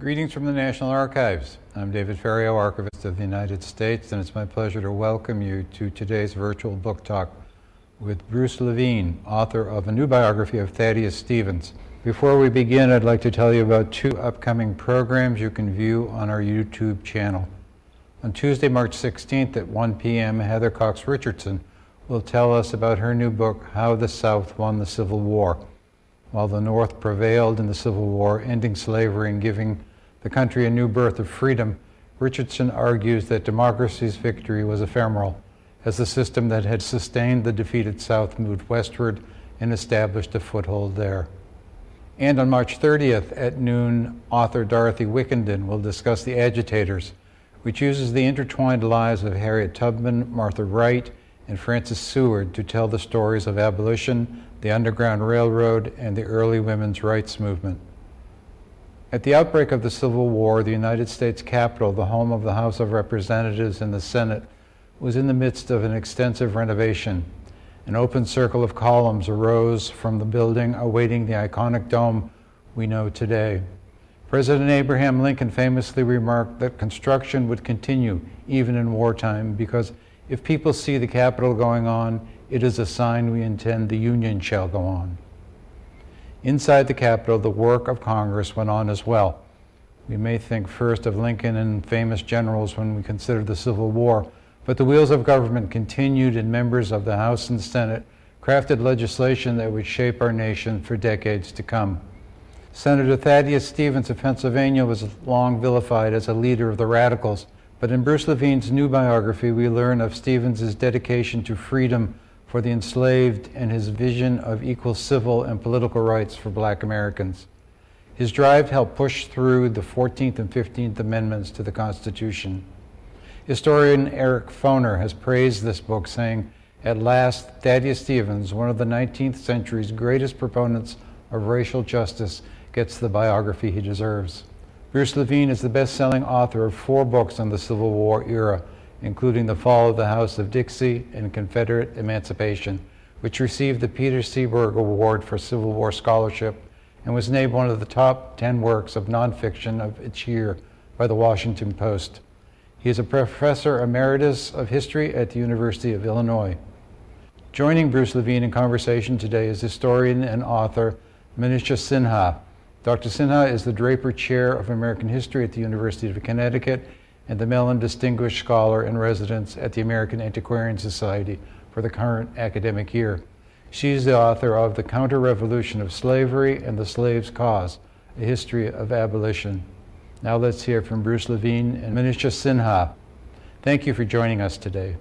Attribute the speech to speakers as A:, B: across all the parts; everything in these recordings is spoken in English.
A: Greetings from the National Archives. I'm David Ferriero, Archivist of the United States, and it's my pleasure to welcome you to today's virtual book talk with Bruce Levine, author of a new biography of Thaddeus Stevens. Before we begin, I'd like to tell you about two upcoming programs you can view on our YouTube channel. On Tuesday, March 16th at 1 p.m., Heather Cox Richardson will tell us about her new book, How the South Won the Civil War. While the North prevailed in the Civil War, ending slavery and giving the country a new birth of freedom, Richardson argues that democracy's victory was ephemeral, as the system that had sustained the defeated South moved westward and established a foothold there. And on March 30th at noon, author Dorothy Wickenden will discuss The Agitators, which uses the intertwined lives of Harriet Tubman, Martha Wright, and Frances Seward to tell the stories of abolition, the Underground Railroad, and the early women's rights movement. At the outbreak of the Civil War, the United States Capitol, the home of the House of Representatives and the Senate, was in the midst of an extensive renovation. An open circle of columns arose from the building awaiting the iconic dome we know today. President Abraham Lincoln famously remarked that construction would continue even in wartime because if people see the Capitol going on, it is a sign we intend the Union shall go on. Inside the Capitol, the work of Congress went on as well. We may think first of Lincoln and famous generals when we consider the Civil War, but the wheels of government continued, and members of the House and Senate crafted legislation that would shape our nation for decades to come. Senator Thaddeus Stevens of Pennsylvania was long vilified as a leader of the radicals, but in Bruce Levine's new biography, we learn of Stevens's dedication to freedom for the enslaved and his vision of equal civil and political rights for black Americans. His drive helped push through the 14th and 15th Amendments to the Constitution. Historian Eric Foner has praised this book, saying, At last, Thaddeus Stevens, one of the 19th century's greatest proponents of racial justice, gets the biography he deserves. Bruce Levine is the best selling author of four books on the Civil War era, including The Fall of the House of Dixie and Confederate Emancipation, which received the Peter Seaborg Award for Civil War Scholarship and was named one of the top 10 works of nonfiction of its year by the Washington Post. He is a professor emeritus of history at the University of Illinois. Joining Bruce Levine in conversation today is historian and author Manisha Sinha. Dr. Sinha is the Draper Chair of American History at the University of Connecticut and the Mellon Distinguished Scholar in Residence at the American Antiquarian Society for the current academic year. She is the author of The Counter-Revolution of Slavery and the Slave's Cause, A History of Abolition. Now let's hear from Bruce Levine and Manisha Sinha. Thank you for joining us today.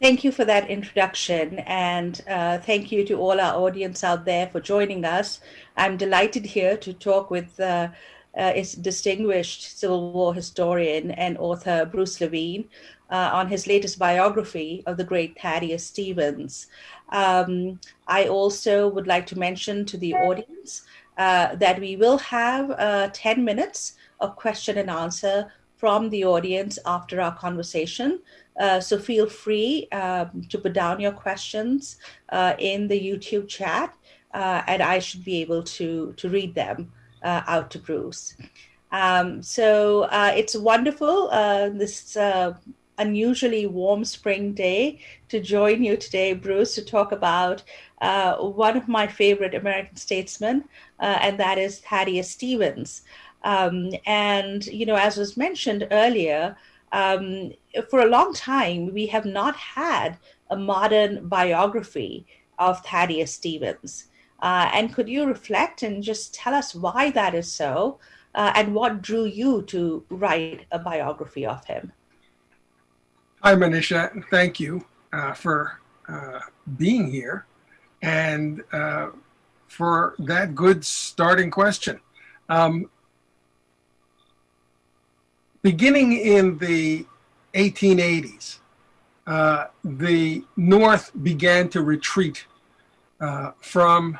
B: Thank you for that introduction, and uh, thank you to all our audience out there for joining us. I'm delighted here to talk with uh, uh, its distinguished Civil War historian and author Bruce Levine uh, on his latest biography of the great Thaddeus Stevens. Um, I also would like to mention to the audience uh, that we will have uh, 10 minutes of question and answer from the audience after our conversation. Uh, so feel free um, to put down your questions uh, in the YouTube chat uh, and I should be able to, to read them uh, out to Bruce. Um, so it's wonderful. this unusually warm spring day to join you today, Bruce, to talk about uh, one of my favorite American statesmen, uh, and that is Thaddeus Stevens. Um, and, you know, as was mentioned earlier, um, for a long time, we have not had a modern biography of Thaddeus Stevens. Uh, and could you reflect and just tell us why that is so uh, and what drew you to write a biography of him?
C: Hi, Manisha. Thank you uh, for uh, being here and uh, for that good starting question. Um, beginning in the 1880s, uh, the North began to retreat uh, from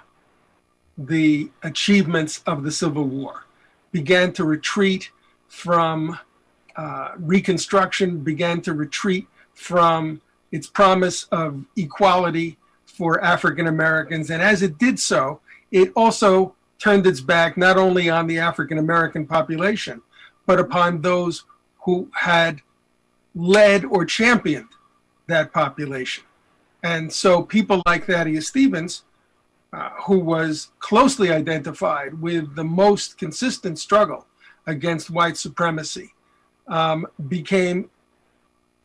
C: the achievements of the Civil War, began to retreat from uh, Reconstruction began to retreat from its promise of equality for African Americans. And as it did so, it also turned its back not only on the African American population, but upon those who had led or championed that population. And so people like Thaddeus Stevens, uh, who was closely identified with the most consistent struggle against white supremacy, um, became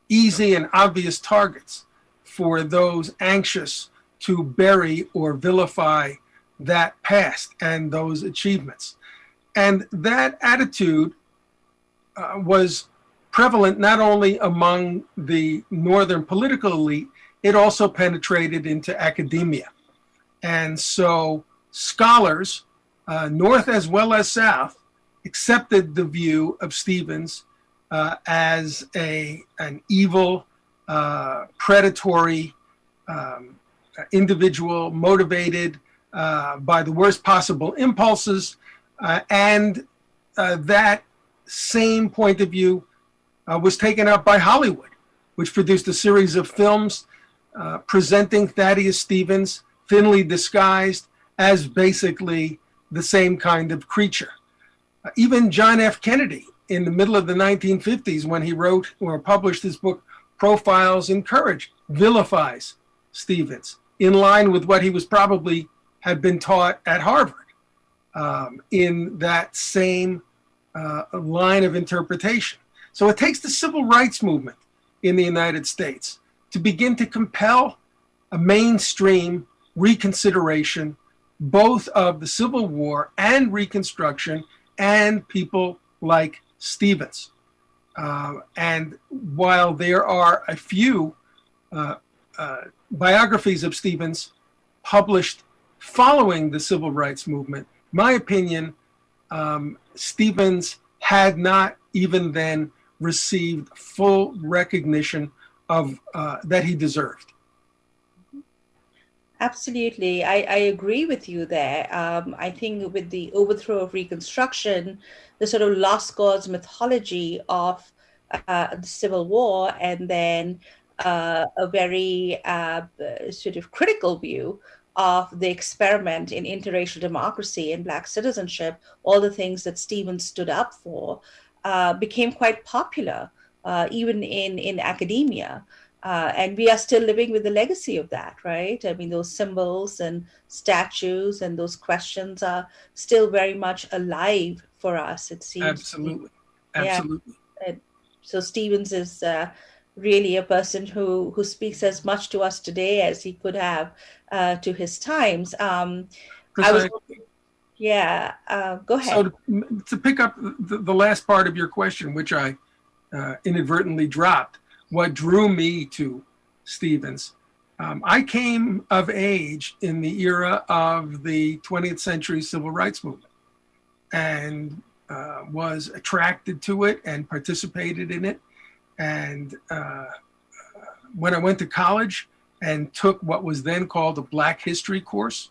C: easy and obvious targets for those anxious to bury or vilify that past and those achievements. And that attitude uh, was prevalent not only among the Northern political elite, it also penetrated into academia. And so scholars, uh, North as well as South, accepted the view of Stevens uh, as a, an evil, uh, predatory um, individual motivated uh, by the worst possible impulses. Uh, and that same point of view uh, was taken up by Hollywood, which produced a series of films presenting Thaddeus Stevens, thinly disguised, as basically the same kind of creature. even John F. Kennedy, in the middle of the 1950s, when he wrote or published his book, Profiles in Courage, vilifies Stevens in line with what he was probably had been taught at Harvard um, in that same uh, line of interpretation. So it takes the civil rights movement in the United States to begin to compel a mainstream reconsideration both of the Civil War and Reconstruction and people like Stevens. Uh, and while there are a few uh, uh, biographies of Stevens published following the civil rights movement, my opinion, um, Stevens had not even then received full recognition of uh, that he deserved.
B: Absolutely. I, I agree with you there. Um, I think with the overthrow of Reconstruction, the sort of lost cause mythology of uh, the Civil War, and then uh, a very uh, sort of critical view of the experiment in interracial democracy and Black citizenship, all the things that Stevens stood up for, uh, became quite popular, uh, even in, in academia. Uh, and we are still living with the legacy of that, right? I mean, those symbols and statues and those questions are still very much alive for us, it seems.
C: Absolutely. Absolutely.
B: Yeah. So Stevens is uh, really a person who, who speaks as much to us today as he could have uh, to his times. Um, I was, yeah, uh, go ahead.
C: So to, to pick up the, the, last part of your question, which I uh, inadvertently dropped, what drew me to Stevens. Um, I came of age in the era of the 20th century civil rights movement and uh, was attracted to it and participated in it. And uh, when I went to college and took what was then called a Black History course,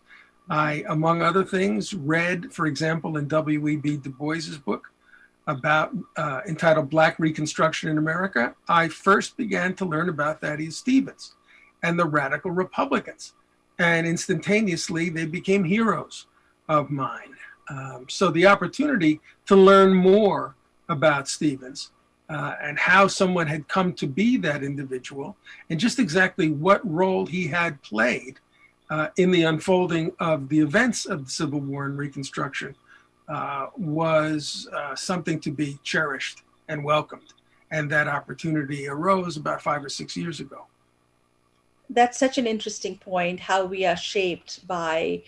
C: I, among other things, read, for example, in W.E.B. Du Bois's book, about uh, entitled Black Reconstruction in America, I first began to learn about Thaddeus Stevens and the radical Republicans. And instantaneously, they became heroes of mine. Um, so the opportunity to learn more about Stevens uh, and how someone had come to be that individual and just exactly what role he had played uh, in the unfolding of the events of the Civil War and Reconstruction uh, was uh, something to be cherished and welcomed. And that opportunity arose about five or six years ago.
B: That's such an interesting point how we are shaped by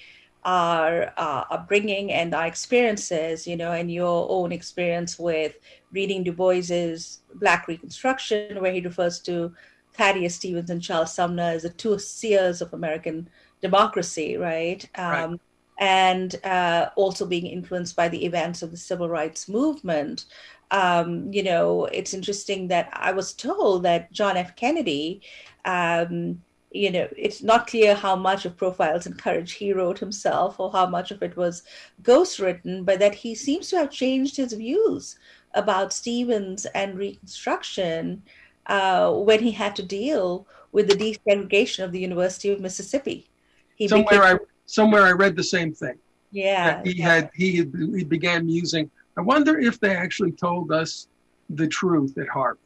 B: our uh, upbringing and our experiences, you know, and your own experience with reading Du Bois's Black Reconstruction, where he refers to Thaddeus Stevens and Charles Sumner as the two seers of American democracy, right? Um, right and uh, also being influenced by the events of the civil rights movement. Um, you know, it's interesting that I was told that John F. Kennedy, um, you know, it's not clear how much of Profiles in Courage he wrote himself or how much of it was ghostwritten, but that he seems to have changed his views about Stevens and Reconstruction uh, when he had to deal with the desegregation of the University of Mississippi.
C: He somewhere became, I somewhere I read the same thing.
B: Yeah,
C: he
B: yeah.
C: had he had, he began musing. I wonder if they actually told us the truth at Harvard.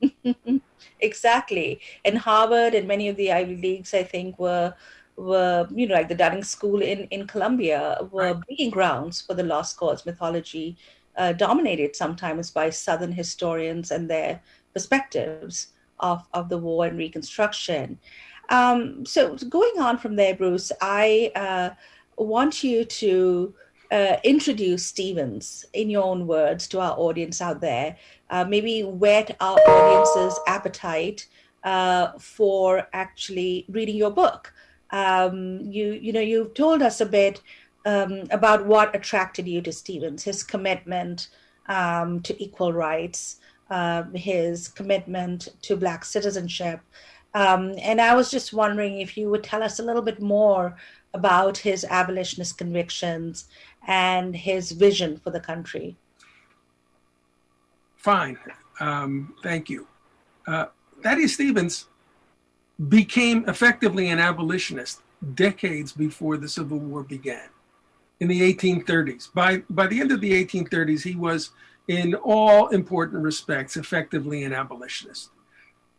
B: exactly, and Harvard and many of the Ivy Leagues, I think, were were you know like the Dunning School in in Columbia were right. breeding grounds for the lost cause mythology, uh, dominated sometimes by Southern historians and their perspectives of of the war and Reconstruction. Um, so going on from there, Bruce, I uh, want you to uh, introduce Stevens in your own words to our audience out there. Uh, maybe whet our audience's appetite uh, for actually reading your book. Um, you, you know, you've told us a bit um, about what attracted you to Stevens, his commitment um, to equal rights, um, his commitment to Black citizenship. Um, and I was just wondering if you would tell us a little bit more about his abolitionist convictions and his vision for the country.
C: Fine. Um, thank you. Uh, Thaddeus Stevens became effectively an abolitionist decades before the Civil War began in the 1830s. By, by the end of the 1830s, he was, in all important respects, effectively an abolitionist.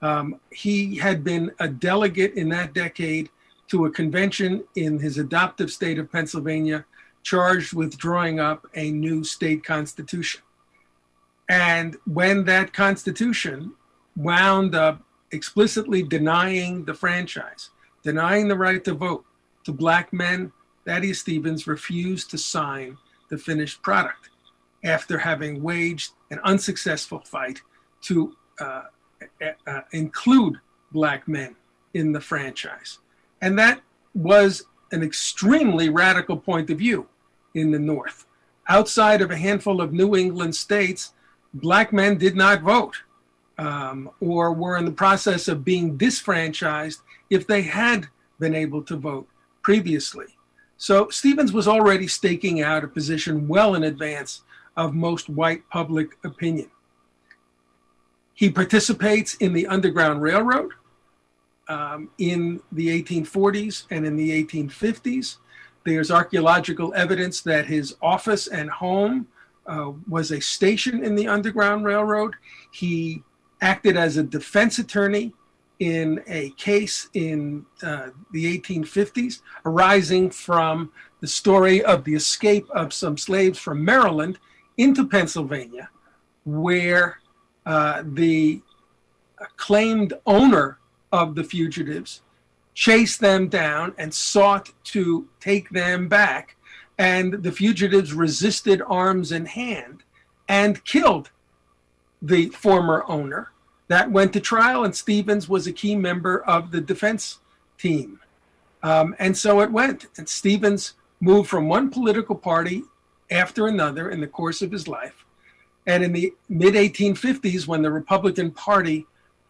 C: Um, he had been a delegate in that decade to a convention in his adoptive state of Pennsylvania, charged with drawing up a new state constitution. And when that constitution wound up explicitly denying the franchise, denying the right to vote to black men, Thaddeus Stevens refused to sign the finished product after having waged an unsuccessful fight to uh, uh, include black men in the franchise. And that was an extremely radical point of view in the North. Outside of a handful of New England states, black men did not vote um, or were in the process of being disfranchised if they had been able to vote previously. So Stevens was already staking out a position well in advance of most white public opinion. He participates in the Underground Railroad um, in the 1840s and in the 1850s. There's archaeological evidence that his office and home uh, was a station in the Underground Railroad. He acted as a defense attorney in a case in uh, the 1850s arising from the story of the escape of some slaves from Maryland into Pennsylvania, where uh, the claimed owner of the fugitives chased them down and sought to take them back. And the fugitives resisted arms in hand and killed the former owner. That went to trial, and Stevens was a key member of the defense team. Um, and so it went. And Stevens moved from one political party after another in the course of his life and in the mid 1850s, when the Republican Party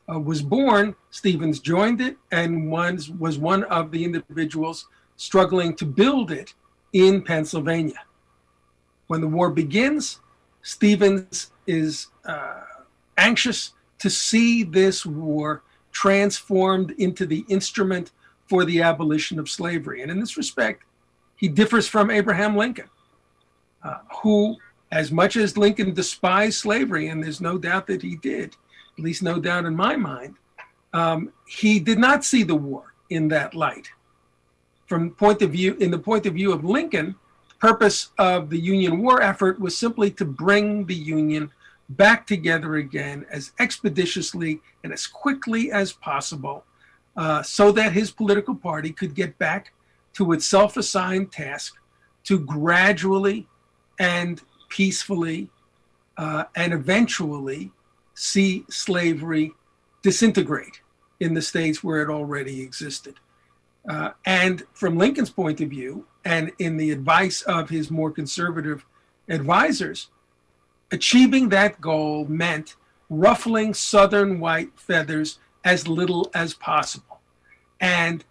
C: uh, was born, Stevens joined it and was, was one of the individuals struggling to build it in Pennsylvania. When the war begins, Stevens is uh, anxious to see this war transformed into the instrument for the abolition of slavery. And in this respect, he differs from Abraham Lincoln, uh, who as much as Lincoln despised slavery, and there's no doubt that he did, at least no doubt in my mind, um, he did not see the war in that light. From point of view, in the point of view of Lincoln, purpose of the Union war effort was simply to bring the Union back together again as expeditiously and as quickly as possible uh, so that his political party could get back to its self-assigned task to gradually and peacefully uh, and eventually see slavery disintegrate in the states where it already existed. Uh, and from Lincoln's point of view, and in the advice of his more conservative advisors, achieving that goal meant ruffling Southern white feathers as little as possible. And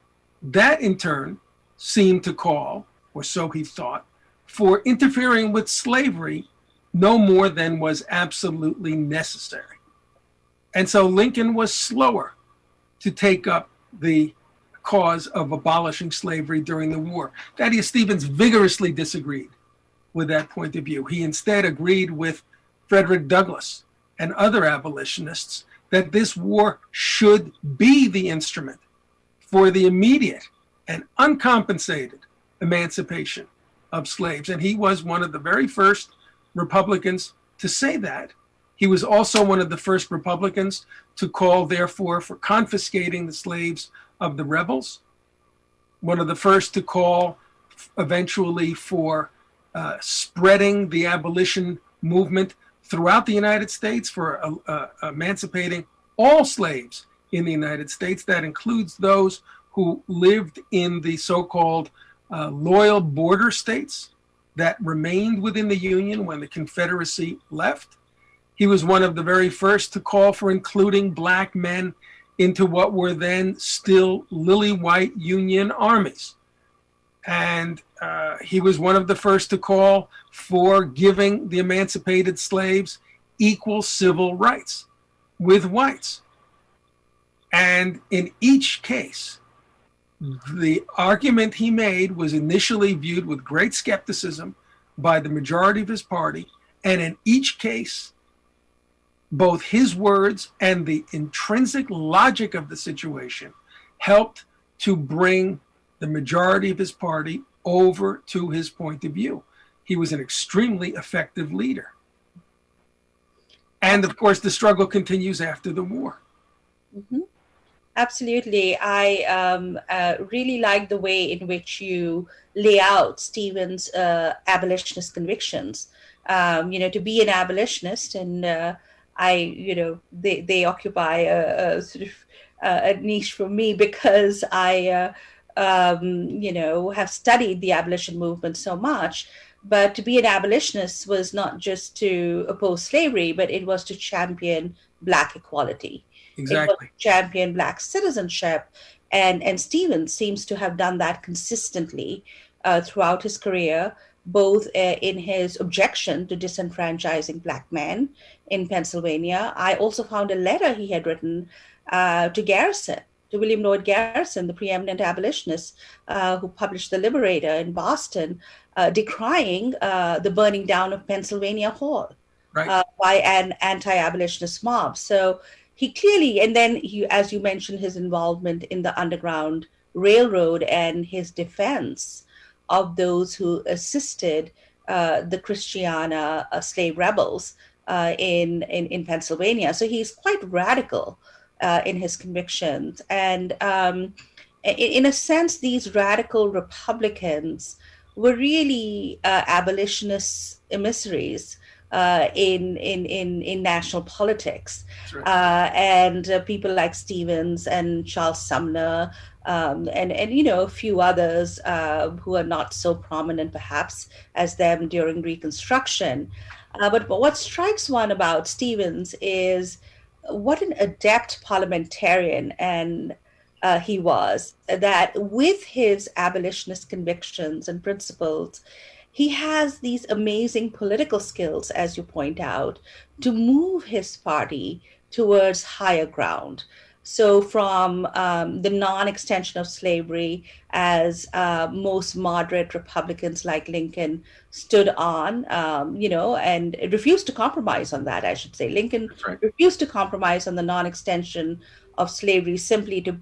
C: that in turn seemed to call, or so he thought, for interfering with slavery no more than was absolutely necessary. And so Lincoln was slower to take up the cause of abolishing slavery during the war. Thaddeus Stevens vigorously disagreed with that point of view. He instead agreed with Frederick Douglass and other abolitionists that this war should be the instrument for the immediate and uncompensated emancipation of slaves. And he was one of the very first Republicans to say that. He was also one of the first Republicans to call, therefore, for confiscating the slaves of the rebels, one of the first to call eventually for uh, spreading the abolition movement throughout the United States, for uh, uh, emancipating all slaves in the United States. That includes those who lived in the so called uh, loyal border states that remained within the Union when the Confederacy left. He was one of the very first to call for including black men into what were then still lily white Union armies. And uh, he was one of the first to call for giving the emancipated slaves equal civil rights with whites. And in each case, the argument he made was initially viewed with great skepticism by the majority of his party. And in each case, both his words and the intrinsic logic of the situation helped to bring the majority of his party over to his point of view. He was an extremely effective leader. And of course, the struggle continues after the war.
B: Mm-hmm. Absolutely. I um, uh, really like the way in which you lay out Stevens' uh, abolitionist convictions. Um, you know, to be an abolitionist, and uh, I, you know, they, they occupy a, a sort of uh, a niche for me because I, uh, um, you know, have studied the abolition movement so much. But to be an abolitionist was not just to oppose slavery, but it was to champion Black equality
C: exactly.
B: champion black citizenship. And, and Stevens seems to have done that consistently uh, throughout his career, both uh, in his objection to disenfranchising black men in Pennsylvania. I also found a letter he had written uh, to Garrison, to William Lloyd Garrison, the preeminent abolitionist uh, who published The Liberator in Boston, uh, decrying uh, the burning down of Pennsylvania Hall.
C: Right.
B: by an anti-abolitionist mob. So he clearly, and then he, as you mentioned, his involvement in the Underground Railroad and his defense of those who assisted uh, the Christiana uh, slave rebels uh, in, in, in Pennsylvania. So he's quite radical uh, in his convictions, and um, in, in, a sense, these radical Republicans were really uh, abolitionist emissaries uh, in, in, in, in national politics. Right. Uh, and people like Stevens and Charles Sumner um, and, and, you know, a few others uh, who are not so prominent perhaps as them during Reconstruction. Uh, but, but what strikes one about Stevens is what an adept parliamentarian and uh, he was, that with his abolitionist convictions and principles, he has these amazing political skills, as you point out, to move his party towards higher ground. So, from um, the non extension of slavery, as uh, most moderate Republicans like Lincoln stood on, um, you know, and refused to compromise on that, I should say. Lincoln right. refused to compromise on the non extension of slavery simply to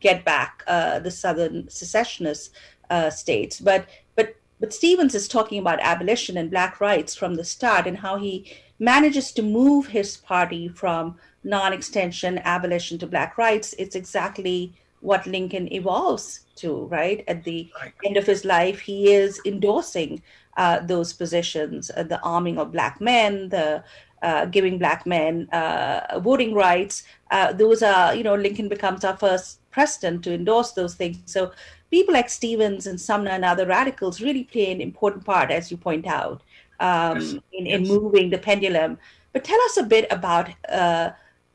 B: get back uh, the Southern secessionist uh, states. But but but Stevens is talking about abolition and Black rights from the start and how he manages to move his party from non extension abolition to Black rights. It's exactly what Lincoln evolves to, right? At the right. end of his life, he is endorsing uh, those positions uh, the arming of Black men, the uh, giving Black men uh, voting rights. Uh, those are, you know, Lincoln becomes our first president to endorse those things. So people like Stevens and Sumner and other radicals really play an important part, as you point out, um, yes. in, in yes. moving the pendulum. But tell us a bit about uh,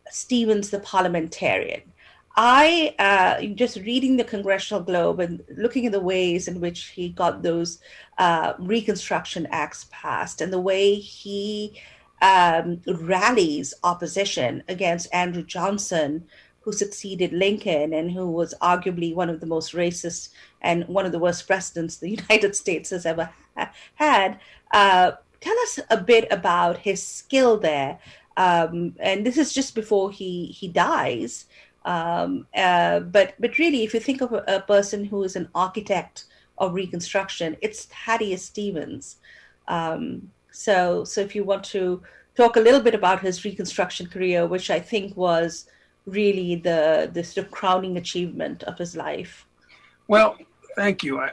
B: Stevens, the parliamentarian. I uh, just reading the Congressional Globe and looking at the ways in which he got those uh, Reconstruction Acts passed and the way he um, rallies opposition against Andrew Johnson who succeeded Lincoln and who was arguably one of the most racist and one of the worst presidents the United States has ever ha- had. Uh, tell us a bit about his skill there. Um, and this is just before he he dies. Um, uh, but but really, if you think of a, a, person who is an architect of Reconstruction, it's Thaddeus Stevens. Um, so so if you want to talk a little bit about his Reconstruction career, which I think was really the the sort of crowning achievement of his life.
C: Well, thank you. I,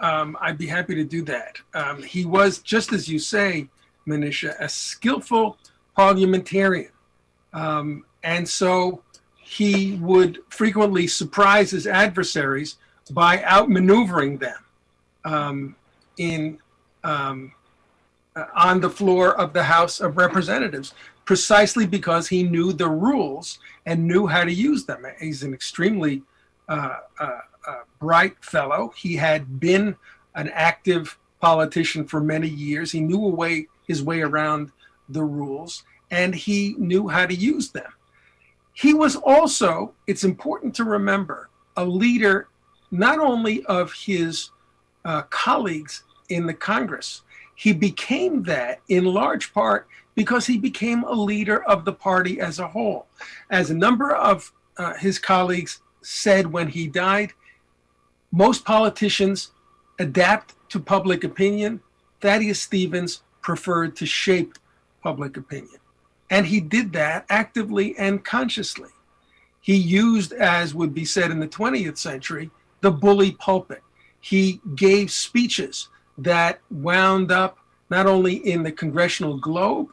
C: um, I'd be happy to do that. Um, he was, just as you say, Manisha, a skillful parliamentarian. Um, and so he would frequently surprise his adversaries by outmaneuvering them um, in um, uh, on the floor of the House of Representatives, precisely because he knew the rules and knew how to use them. He's an extremely uh, uh, uh, bright fellow. He had been an active politician for many years. He knew a way his way around the rules, and he knew how to use them. He was also, it's important to remember, a leader not only of his uh, colleagues in the Congress, he became that in large part because he became a leader of the party as a whole. As a number of uh, his colleagues said when he died, most politicians adapt to public opinion. Thaddeus Stevens preferred to shape public opinion. And he did that actively and consciously. He used, as would be said in the 20th century, the bully pulpit. He gave speeches that wound up not only in the Congressional Globe,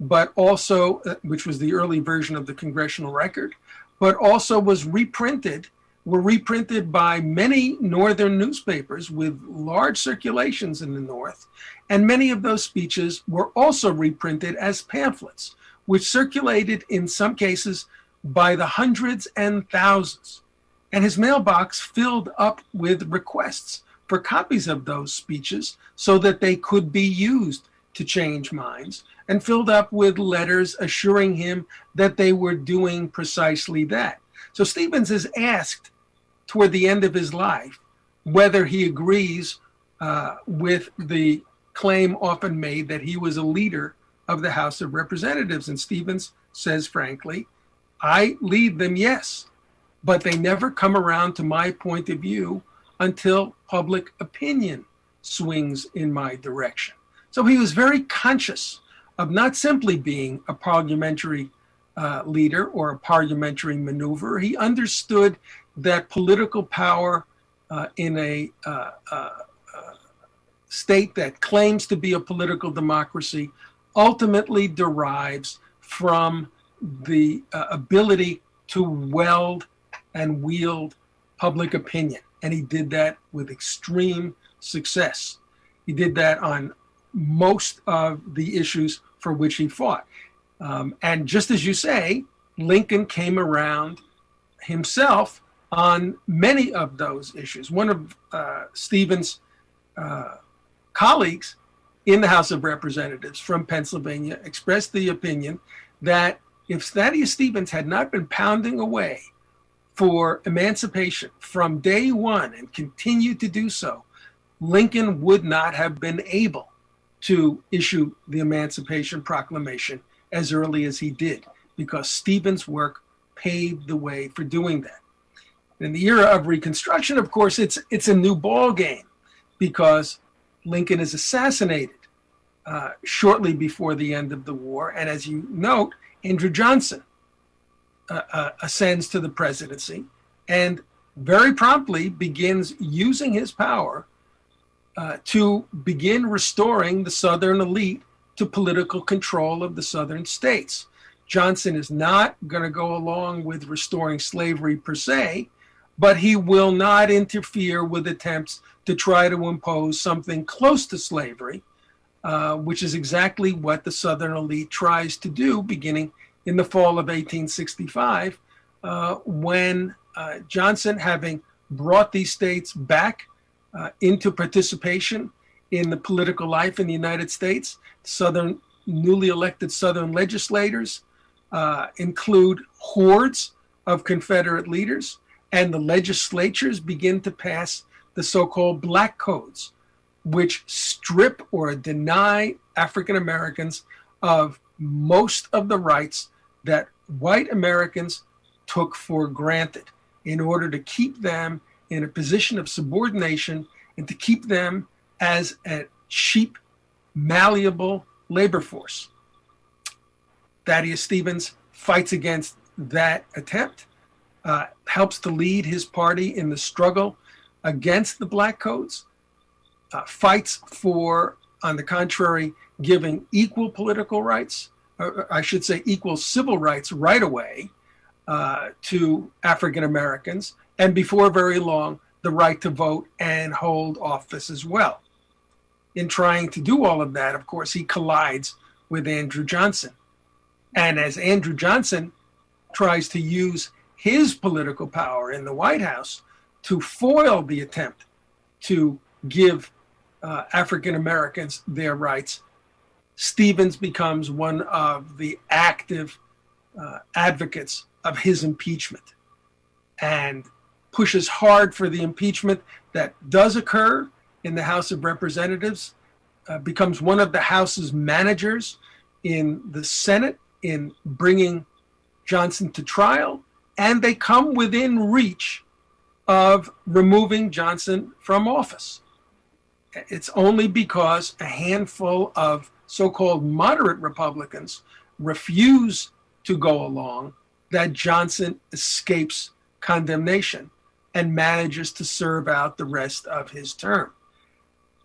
C: but also, uh, which was the early version of the Congressional Record, but also was reprinted were reprinted by many northern newspapers with large circulations in the north, and many of those speeches were also reprinted as pamphlets, which circulated in some cases by the hundreds and thousands. And his mailbox filled up with requests for copies of those speeches so that they could be used to change minds, and filled up with letters assuring him that they were doing precisely that. So Stevens is asked toward the end of his life whether he agrees uh, with the claim often made that he was a leader of the House of Representatives. And Stevens says, frankly, I lead them, yes, but they never come around to my point of view until public opinion swings in my direction. So he was very conscious of not simply being a parliamentary uh, leader or a parliamentary maneuver. He understood that political power uh, in a uh, uh, uh, state that claims to be a political democracy ultimately derives from the uh, ability to weld and wield public opinion. And he did that with extreme success. He did that on most of the issues for which he fought. Um, and just as you say, Lincoln came around himself on many of those issues. One of uh, Stevens' uh, colleagues in the House of Representatives from Pennsylvania expressed the opinion that if Thaddeus Stevens had not been pounding away for emancipation from day one and continued to do so, Lincoln would not have been able to issue the Emancipation Proclamation as early as he did, because Stevens' work paved the way for doing that. In the era of Reconstruction, of course, it's it's a new ball game because Lincoln is assassinated uh, shortly before the end of the war, and as you note, Andrew Johnson uh, uh, ascends to the presidency and very promptly begins using his power uh, to begin restoring the Southern elite to political control of the Southern states. Johnson is not going to go along with restoring slavery per se, but he will not interfere with attempts to try to impose something close to slavery, uh, which is exactly what the Southern elite tries to do beginning in the fall of 1865, uh, when uh, Johnson, having brought these states back uh, into participation in the political life in the United States, Southern newly elected Southern legislators uh, include hordes of Confederate leaders, and the legislatures begin to pass the so called Black Codes, which strip or deny African Americans of most of the rights that white Americans took for granted in order to keep them in a position of subordination and to keep them as a cheap, malleable labor force. Thaddeus Stevens fights against that attempt, uh, helps to lead his party in the struggle against the Black Codes, uh, fights for, on the contrary, giving equal political rights, or I should say equal civil rights right away uh, to African Americans, and before very long, the right to vote and hold office as well. In trying to do all of that, of course, he collides with Andrew Johnson. And as Andrew Johnson tries to use his political power in the White House to foil the attempt to give uh, African Americans their rights, Stevens becomes one of the active uh, advocates of his impeachment and pushes hard for the impeachment that does occur in the House of Representatives, uh, becomes one of the House's managers in the Senate in bringing Johnson to trial, and they come within reach of removing Johnson from office. It's only because a handful of so called moderate Republicans refuse to go along that Johnson escapes condemnation and manages to serve out the rest of his term.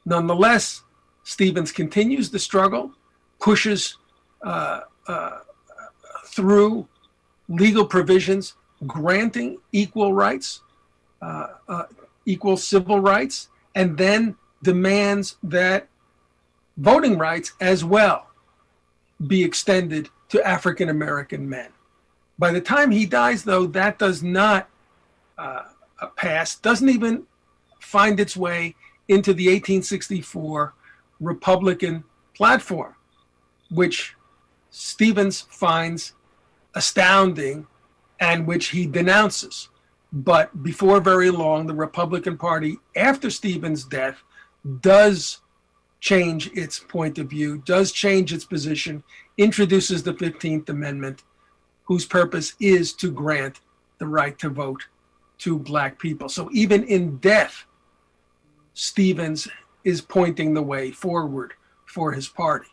C: Nonetheless, Stevens continues the struggle, pushes uh, uh, through legal provisions granting equal rights, uh, uh, equal civil rights, and then demands that voting rights as well be extended to African American men. By the time he dies, though, that does not uh, pass, doesn't even find its way into the 1864 Republican platform, which Stevens finds astounding and which he denounces. But before very long, the Republican Party, after Stevens' death, does change its point of view, does change its position, introduces the 15th Amendment, whose purpose is to grant the right to vote to Black people. So even in death, Stevens is pointing the way forward for his party.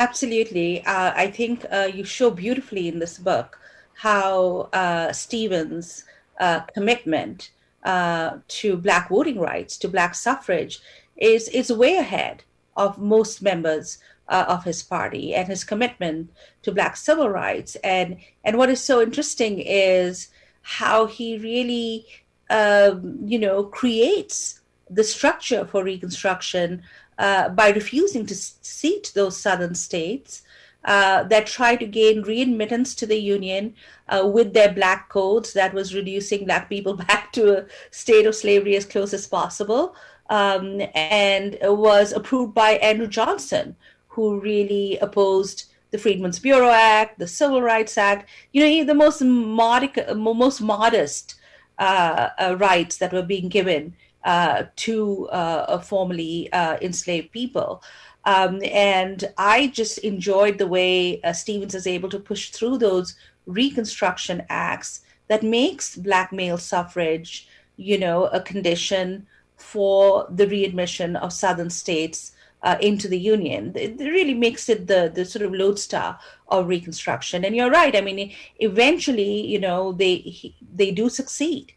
B: Absolutely. Uh, I think uh, you show beautifully in this book how uh, Stevens' uh, commitment uh, to Black voting rights, to Black suffrage, is, is way ahead of most members uh, of his party and his commitment to Black civil rights. And, and what is so interesting is how he really, um, you know, creates the structure for Reconstruction uh, by refusing to seat those southern states uh, that tried to gain readmittance to the Union uh, with their black codes that was reducing black people back to a state of slavery as close as possible um, and was approved by Andrew Johnson, who really opposed the Freedmen's Bureau Act, the Civil Rights Act, you know, the most, modic, most modest uh, uh, rights that were being given to uh, formerly uh, enslaved people. Um, and I just enjoyed the way uh, Stevens is able to push through those Reconstruction Acts that makes black male suffrage, you know, a condition for the readmission of Southern states uh, into the Union. It really makes it the, the sort of lodestar of Reconstruction. And you're right. I mean, eventually, you know, they they do succeed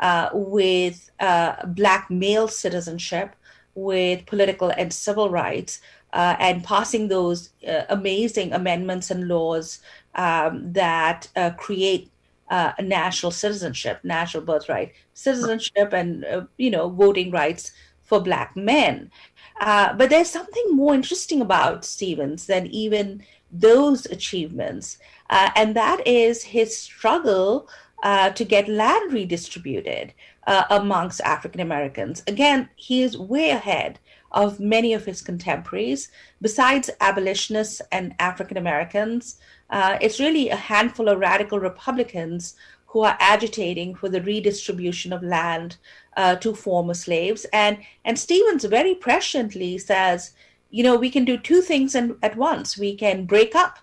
B: uh, with uh, Black male citizenship, with political and civil rights, uh, and passing those uh, amazing amendments and laws um, that uh, create uh, national citizenship, national birthright citizenship, and you know voting rights for Black men. but there's something more interesting about Stevens than even those achievements, and that is his struggle uh, to get land redistributed uh, amongst African Americans. Again, he is way ahead of many of his contemporaries. Besides abolitionists and African Americans, uh, it's really a handful of radical Republicans who are agitating for the redistribution of land uh, to former slaves. And, and Stevens very presciently says, you know, we can do two things in, at once. We can break up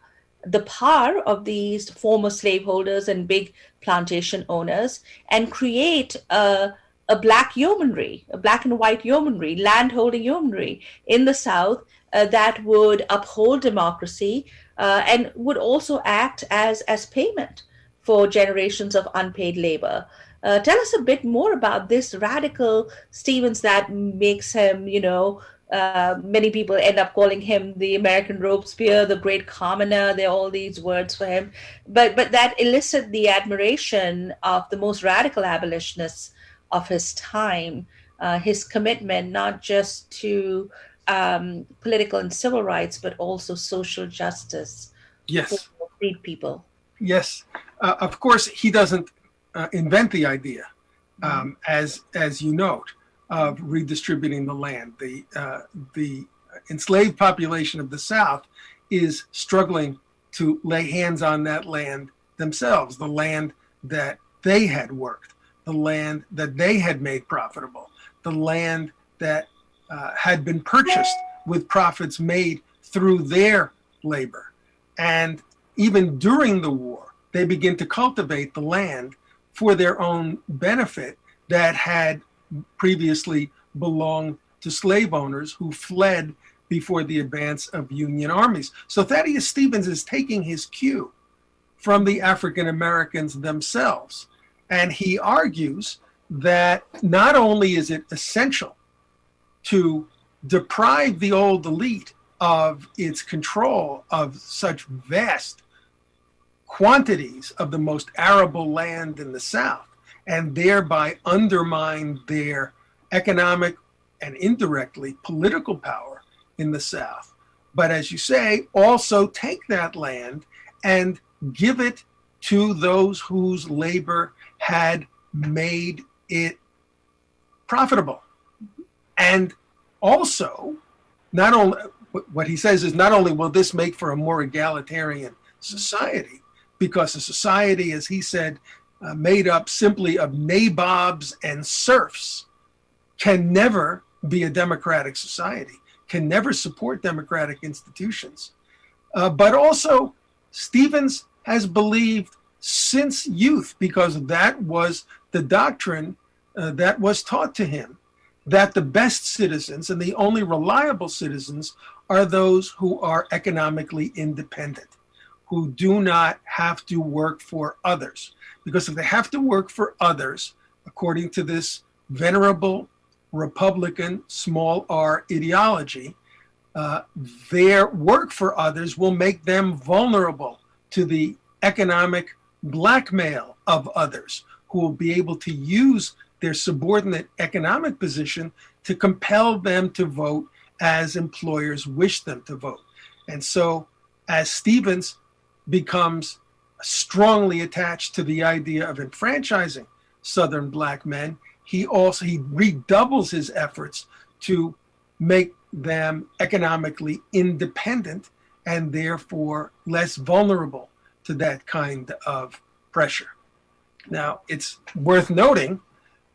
B: the power of these former slaveholders and big plantation owners and create a, a black yeomanry, a black and white yeomanry, landholding yeomanry in the South uh, that would uphold democracy uh, and would also act as, as payment for generations of unpaid labor. Uh, tell us a bit more about this radical Stevens that makes him, you know, uh, many people end up calling him the American Robespierre, the great commoner. There are all these words for him, but but that elicited the admiration of the most radical abolitionists of his time. Uh, his commitment not just to um, political and civil rights, but also social justice.
C: Yes,
B: for freed people.
C: Yes, uh, of course he doesn't uh, invent the idea, um, as as you note, of redistributing the land. The uh, the enslaved population of the South is struggling to lay hands on that land themselves, the land that they had worked, the land that they had made profitable, the land that uh, had been purchased with profits made through their labor. And even during the war, they begin to cultivate the land for their own benefit that had previously belonged to slave owners who fled before the advance of Union armies. So Thaddeus Stevens is taking his cue from the African Americans themselves. And he argues that not only is it essential to deprive the old elite of its control of such vast quantities of the most arable land in the South and thereby undermine their economic and indirectly political power in the South. But as you say, also take that land and give it to those whose labor had made it profitable. And also, not only what he says is not only will this make for a more egalitarian society, because a society, as he said, uh, made up simply of nabobs and serfs can never be a democratic society, can never support democratic institutions. Uh, but also, Stevens has believed since youth, because that was the doctrine uh, that was taught to him, that the best citizens and the only reliable citizens are those who are economically independent who do not have to work for others. Because if they have to work for others, according to this venerable Republican small r ideology, uh, their work for others will make them vulnerable to the economic blackmail of others who will be able to use their subordinate economic position to compel them to vote as employers wish them to vote. And so, as Stevens becomes strongly attached to the idea of enfranchising Southern black men. He also he redoubles his efforts to make them economically independent and therefore less vulnerable to that kind of pressure. Now, it's worth noting,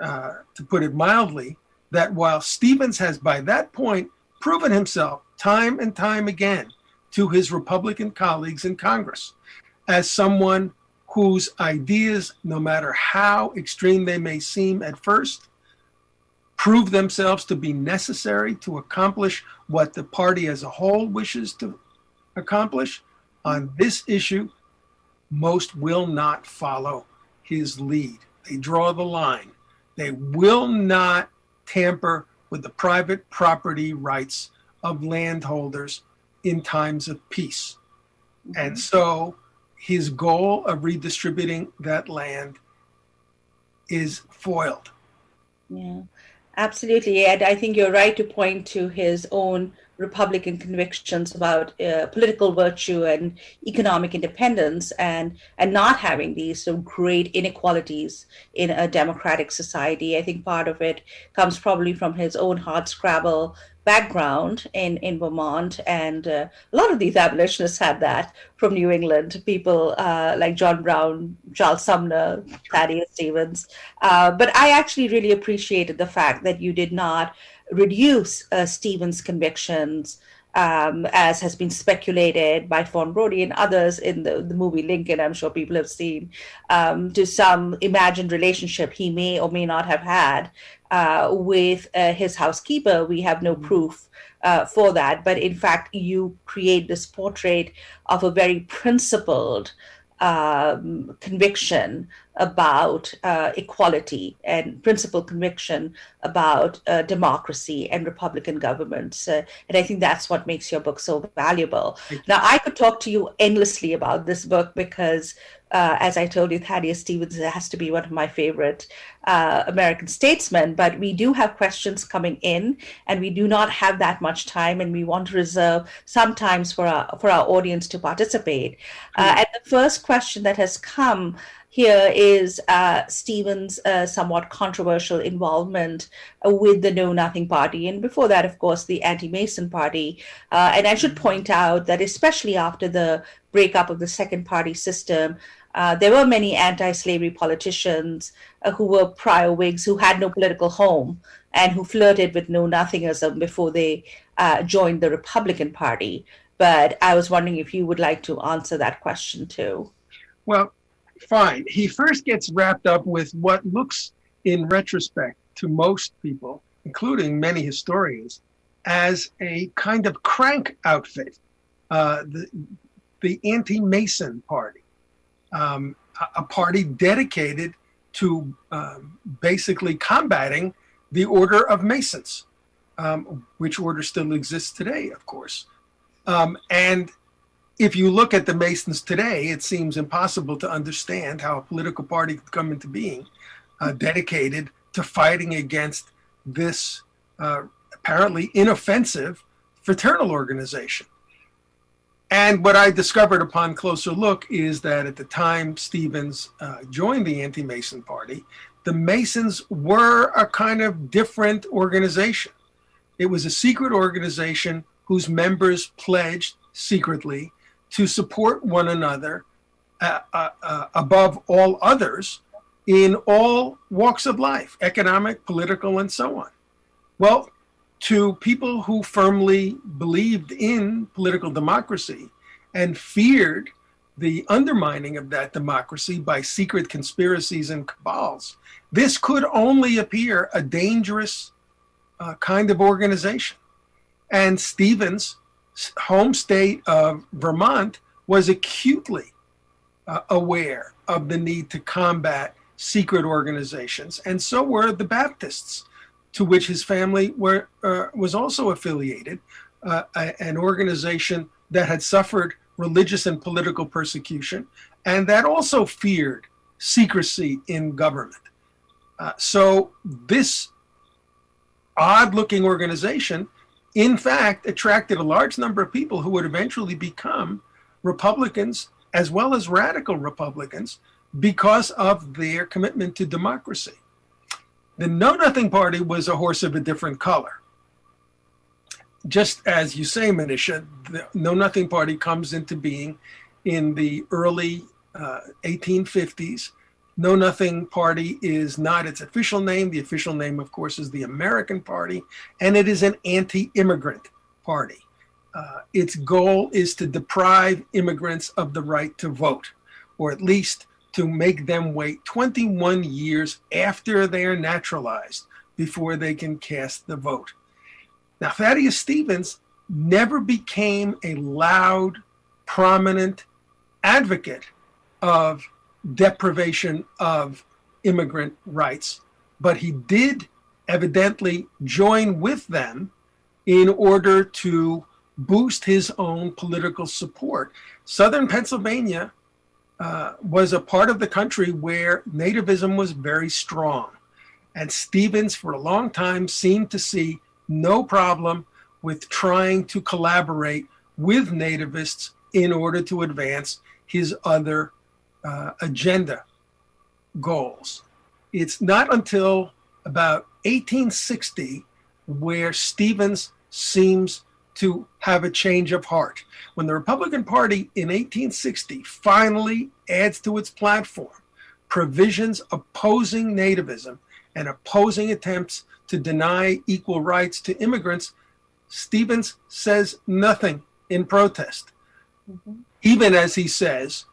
C: uh, to put it mildly, that while Stevens has by that point proven himself time and time again to his Republican colleagues in Congress as someone whose ideas, no matter how extreme they may seem at first, prove themselves to be necessary to accomplish what the party as a whole wishes to accomplish. On this issue, most will not follow his lead. They draw the line. They will not tamper with the private property rights of landholders in times of peace. Mm-hmm. And so his goal of redistributing that land is foiled.
B: Yeah, absolutely. Ed, I think you're right to point to his own Republican convictions about uh, political virtue and economic independence and, and not having these so great inequalities in a democratic society. I think part of it comes probably from his own hard scrabble background in, in Vermont, and uh, a lot of these abolitionists had that from New England. People uh, like John Brown, Charles Sumner, Thaddeus Stevens. Uh, but I actually really appreciated the fact that you did not reduce uh, Stevens' convictions um, as has been speculated by Fawn Brodie and others in the, the movie Lincoln, I'm sure people have seen, um, to some imagined relationship he may or may not have had uh, with uh, his housekeeper. We have no proof uh, for that. But in fact, you create this portrait of a very principled um, conviction about uh, equality and principal conviction about uh, democracy and Republican governments. Uh, and I think that's what makes your book so valuable. Now, I could talk to you endlessly about this book because uh, as I told you, Thaddeus Stevens has to be one of my favorite uh, American statesmen. But we do have questions coming in, and we do not have that much time, and we want to reserve sometimes for our for our audience to participate. Uh, and the first question that has come here is uh, Stevens' uh, somewhat controversial involvement with the Know Nothing Party, and before that, of course, the Anti Mason Party. Uh, and I should point out that, especially after the breakup of the second party system, uh, there were many anti-slavery politicians uh, who were prior Whigs who had no political home and who flirted with know nothingism before they uh, joined the Republican Party. But I was wondering if you would like to answer that question too.
C: Well, fine. He first gets wrapped up with what looks, in retrospect, to most people, including many historians, as a kind of crank outfit, uh, the, the anti-Mason Party um, a party dedicated to um, basically combating the Order of Masons, um, which order still exists today, of course. Um, and if you look at the Masons today, it seems impossible to understand how a political party could come into being uh, dedicated to fighting against this uh, apparently inoffensive fraternal organization. And what I discovered upon closer look is that at the time Stevens uh, joined the anti-Mason party, the Masons were a kind of different organization. It was a secret organization whose members pledged secretly to support one another uh, uh, uh above all others in all walks of life, economic, political, and so on. Well, to people who firmly believed in political democracy and feared the undermining of that democracy by secret conspiracies and cabals, this could only appear a dangerous uh, kind of organization. And Stevens' home state of Vermont was acutely uh, aware of the need to combat secret organizations, and so were the Baptists to which his family were, uh, was also affiliated, uh, an organization that had suffered religious and political persecution, and that also feared secrecy in government. Uh, so this odd-looking organization, in fact, attracted a large number of people who would eventually become Republicans as well as radical Republicans because of their commitment to democracy. The Know Nothing Party was a horse of a different color. Just as you say, Manisha, the Know Nothing Party comes into being in the early uh, 1850s. Know Nothing Party is not its official name. The official name, of course, is the American Party, and it is an anti-immigrant party. Uh, its goal is to deprive immigrants of the right to vote, or at least to make them wait 21 years after they are naturalized before they can cast the vote. Now, Thaddeus Stevens never became a loud, prominent advocate of deprivation of immigrant rights, but he did evidently join with them in order to boost his own political support. Southern Pennsylvania uh, was a part of the country where nativism was very strong. And Stevens, for a long time, seemed to see no problem with trying to collaborate with nativists in order to advance his other uh, agenda goals. It's not until about 1860 where Stevens seems to have a change of heart. When the Republican Party in 1860 finally adds to its platform provisions opposing nativism and opposing attempts to deny equal rights to immigrants, Stevens says nothing in protest. Mm-hmm. Even as he says,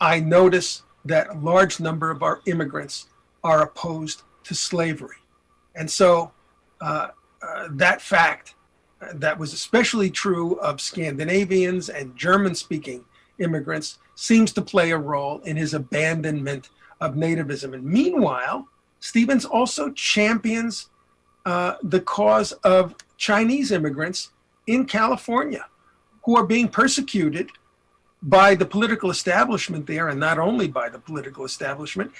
C: I notice that a large number of our immigrants are opposed to slavery. And so uh, uh, that fact uh, that was especially true of Scandinavians and German speaking immigrants seems to play a role in his abandonment of nativism. And meanwhile, Stevens also champions uh, the cause of Chinese immigrants in California who are being persecuted by the political establishment there, and not only by the political establishment.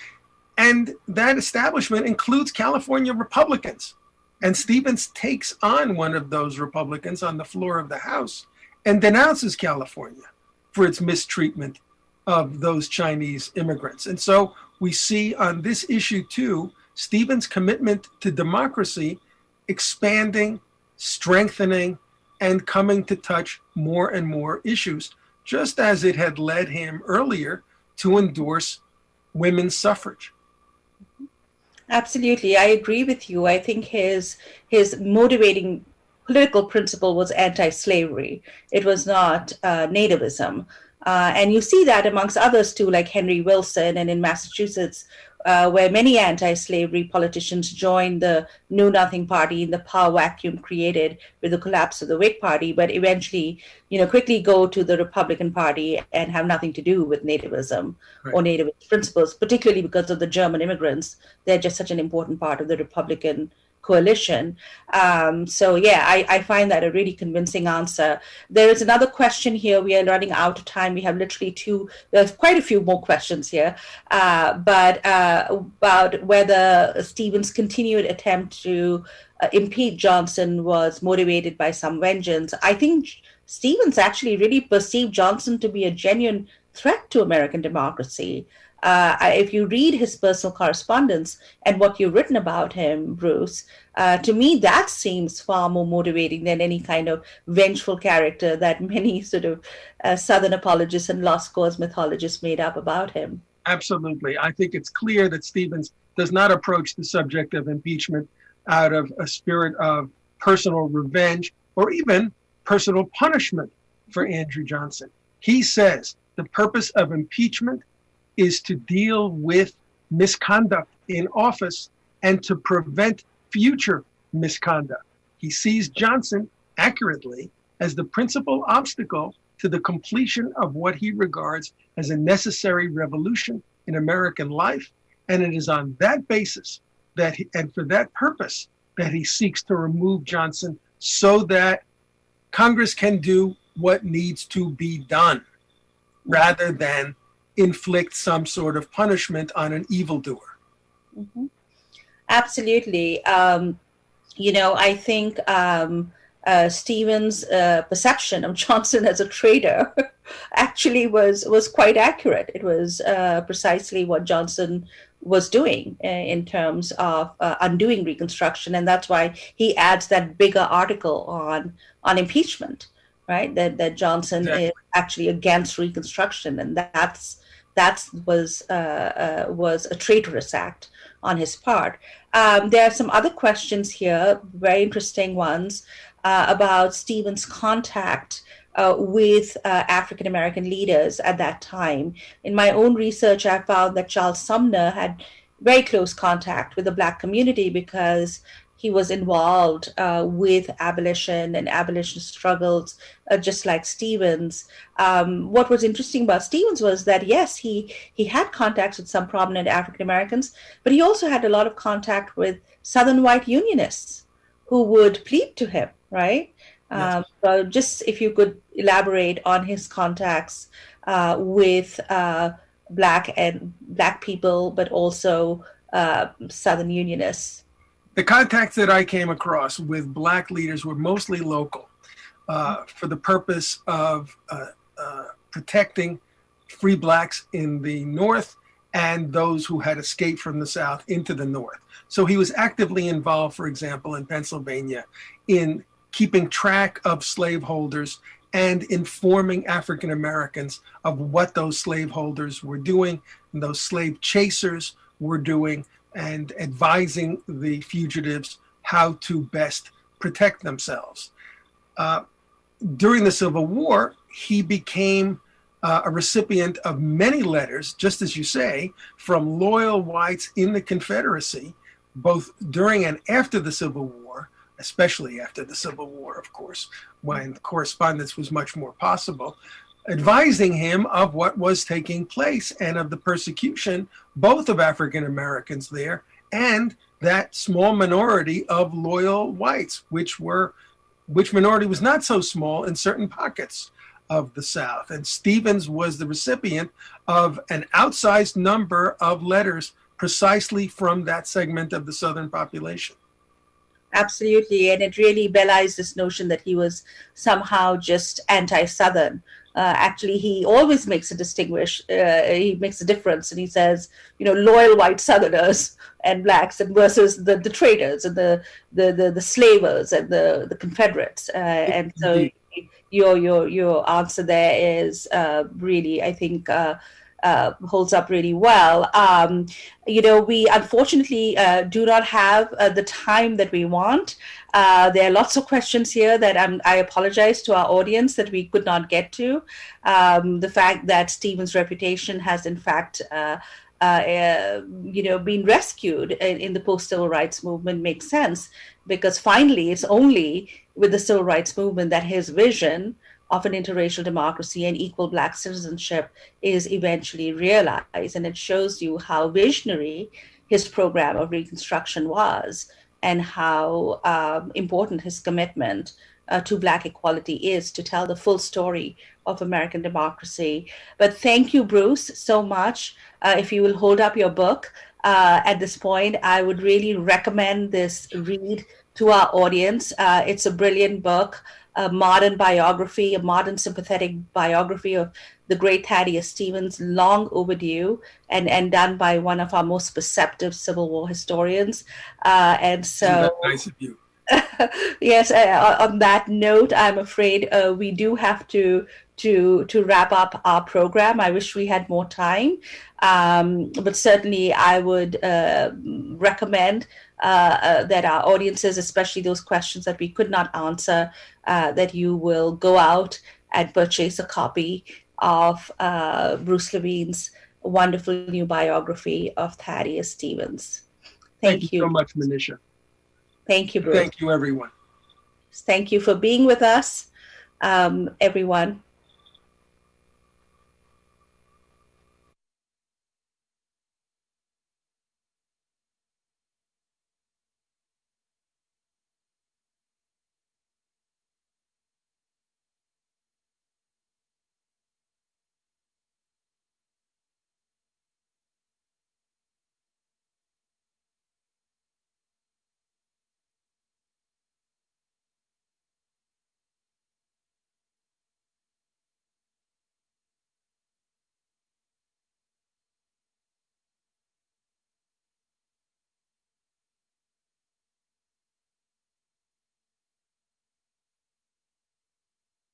C: And that establishment includes California Republicans. And Stevens takes on one of those Republicans on the floor of the House and denounces California for its mistreatment of those Chinese immigrants. And so we see on this issue too, Stevens' commitment to democracy expanding, strengthening, and coming to touch more and more issues, just as it had led him earlier to endorse women's suffrage.
B: Absolutely, I agree with you. I think his his motivating political principle was anti-slavery. It was not uh, nativism. Uh, and you see that amongst others too, like Henry Wilson and in Massachusetts, uh, where many anti-slavery politicians joined the Know Nothing Party in the power vacuum created with the collapse of the Whig Party, but eventually, you know, quickly go to the Republican Party and have nothing to do with nativism right. or nativist principles, particularly because of the German immigrants. They're just such an important part of the Republican coalition. Um, so yeah, I, I, find that a really convincing answer. There is another question here. We are running out of time. We have literally two, there's quite a few more questions here, uh, but uh, about whether Stevens' continued attempt to uh, impeach Johnson was motivated by some vengeance. I think Stevens actually really perceived Johnson to be a genuine threat to American democracy uh, if you read his personal correspondence and what you've written about him, Bruce, uh, to me that seems far more motivating than any kind of vengeful character that many sort of uh, Southern apologists and lost cause mythologists made up about him.
C: Absolutely. I think it's clear that Stevens does not approach the subject of impeachment out of a spirit of personal revenge or even personal punishment for Andrew Johnson. He says the purpose of impeachment is to deal with misconduct in office and to prevent future misconduct. He sees Johnson accurately as the principal obstacle to the completion of what he regards as a necessary revolution in American life. And it is on that basis that, he, and for that purpose, that he seeks to remove Johnson so that Congress can do what needs to be done rather than inflict some sort of punishment on an evildoer.
B: Mm-hmm. Absolutely. Um, you know, I think um, uh, Stevens' uh, perception of Johnson as a traitor actually was was quite accurate. It was uh, precisely what Johnson was doing uh, in terms of uh, undoing Reconstruction, and that's why he adds that bigger article on on impeachment, right? That that Johnson exactly. is actually against Reconstruction, and that's that was uh, uh, was a traitorous act on his part. Um, there are some other questions here, very interesting ones uh, about Stevens' contact uh, with uh, African American leaders at that time. In my own research, I found that Charles Sumner had very close contact with the Black community because he was involved uh, with abolition and abolition struggles, uh, just like Stevens. Um, what was interesting about Stevens was that yes, he he had contacts with some prominent African Americans, but he also had a lot of contact with Southern white Unionists who would plead to him, right? Yes. Um, so just if you could elaborate on his contacts uh, with uh, black and black people, but also uh, Southern Unionists
C: the contacts that I came across with black leaders were mostly local uh, for the purpose of uh, uh, protecting free blacks in the North and those who had escaped from the South into the North. So he was actively involved, for example, in Pennsylvania in keeping track of slaveholders and informing African Americans of what those slaveholders were doing and those slave chasers were doing and advising the fugitives how to best protect themselves. Uh, during the Civil War, he became uh, a recipient of many letters, just as you say, from loyal whites in the Confederacy, both during and after the Civil War, especially after the Civil War, of course, when correspondence was much more possible, advising him of what was taking place and of the persecution, both of African Americans there and that small minority of loyal whites, which were which minority was not so small in certain pockets of the South. And Stevens was the recipient of an outsized number of letters precisely from that segment of the Southern population.
B: Absolutely. And it really belies this notion that he was somehow just anti Southern. Uh, actually, he always makes a distinguish. Uh, he makes a difference, and he says, you know, loyal white Southerners and blacks, and versus the, the traders and the the the, the slavers and the the Confederates. Uh, and so, your your your answer there is uh, really, I think. Uh, uh, holds up really well. Um, you know, we unfortunately uh, do not have uh, the time that we want. Uh, there are lots of questions here that I'm, i apologize to our audience that we could not get to. Um, the fact that Stevens' reputation has, in fact, uh, uh, you know, been rescued in, in the post-civil rights movement makes sense because finally, it's only with the civil rights movement that his vision of an interracial democracy and equal black citizenship is eventually realized. And it shows you how visionary his program of reconstruction was and how um, important his commitment uh, to black equality is to tell the full story of American democracy. But thank you, Bruce, so much. Uh, if you will hold up your book uh, at this point, I would really recommend this read to our audience. Uh, it's a brilliant book a modern biography, a modern sympathetic biography of the great Thaddeus Stevens, long overdue, and, and done by one of our most perceptive Civil War historians. Uh, and so,
C: nice of you.
B: yes. Uh, on that note, I'm afraid uh, we do have to to to wrap up our program. I wish we had more time, um, but certainly I would uh, recommend uh, uh, that our audiences, especially those questions that we could not answer, uh, that you will go out and purchase a copy of uh, Bruce Levine's wonderful new biography of Thaddeus Stevens.
C: Thank, Thank you so much, Manisha.
B: Thank you, Bruce.
C: Thank you, everyone.
B: Thank you for being with us, um, everyone.